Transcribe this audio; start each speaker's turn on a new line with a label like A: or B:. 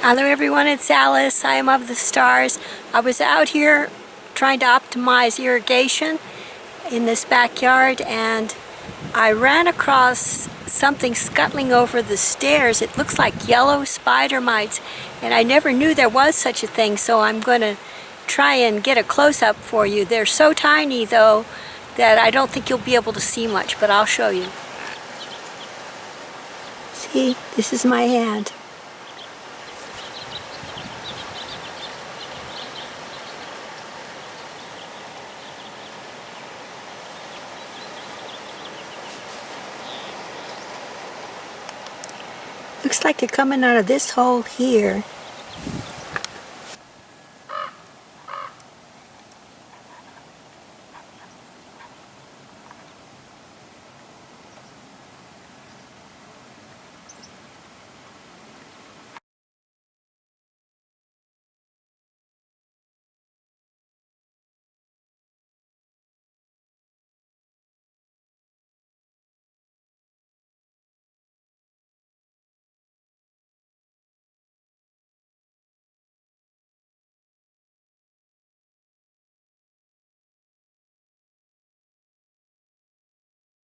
A: Hello everyone, it's Alice. I am of the stars. I was out here trying to optimize irrigation in this backyard and I ran across something scuttling over the stairs. It looks like yellow spider mites and I never knew there was such a thing so I'm going to try and get a close-up for you. They're so tiny though that I don't think you'll be able to see much but I'll show you. See, this is my hand. Looks like they're coming out of this hole here.